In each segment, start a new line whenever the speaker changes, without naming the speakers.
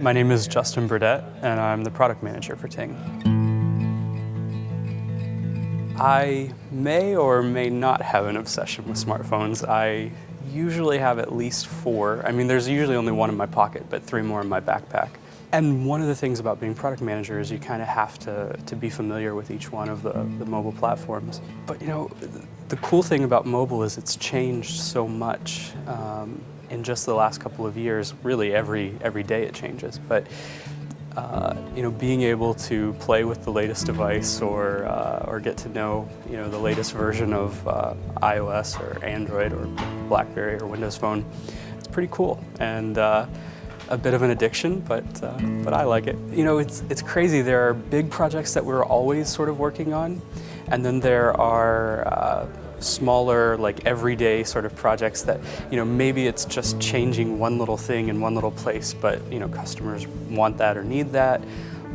My name is Justin Burdett, and I'm the product manager for Ting. I may or may not have an obsession with smartphones. I usually have at least four. I mean, there's usually only one in my pocket, but three more in my backpack. And one of the things about being product manager is you kind of have to, to be familiar with each one of the, the mobile platforms. But you know, the cool thing about mobile is it's changed so much um, in just the last couple of years. Really, every, every day it changes. But uh, you know, being able to play with the latest device or, uh, or get to know, you know, the latest version of uh, iOS or Android or BlackBerry or Windows Phone, it's pretty cool. And uh, a bit of an addiction, but, uh, but I like it. You know, it's, it's crazy. There are big projects that we're always sort of working on, and then there are uh, smaller, like everyday sort of projects that, you know, maybe it's just changing one little thing in one little place, but, you know, customers want that or need that.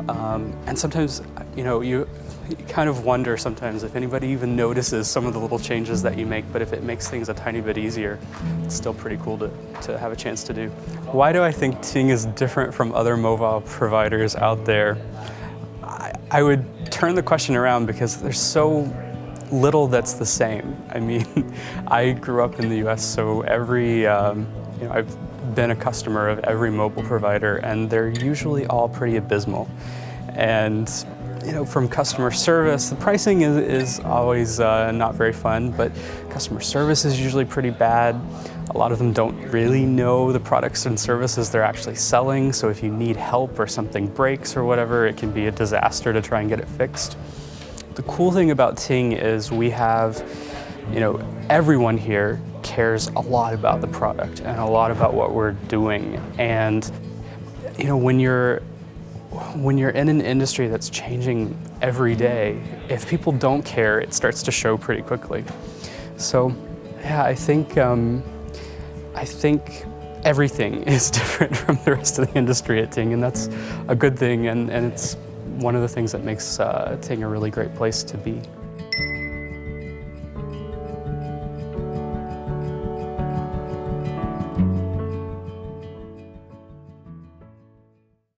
Um, and sometimes, you know, you, you kind of wonder sometimes if anybody even notices some of the little changes that you make, but if it makes things a tiny bit easier, it's still pretty cool to, to have a chance to do. Why do I think Ting is different from other mobile providers out there? I, I would turn the question around because there's so little that's the same. I mean, I grew up in the US, so every, um, you know, I've been a customer of every mobile provider, and they're usually all pretty abysmal. And you know, from customer service, the pricing is, is always uh, not very fun, but customer service is usually pretty bad. A lot of them don't really know the products and services they're actually selling, so if you need help or something breaks or whatever, it can be a disaster to try and get it fixed. The cool thing about Ting is we have, you know, everyone here cares a lot about the product and a lot about what we're doing. And, you know, when you're when you're in an industry that's changing every day, if people don't care, it starts to show pretty quickly. So, yeah, I think um, I think everything is different from the rest of the industry at Ting, and that's a good thing, and, and it's one of the things that makes uh, Ting a really great place to be.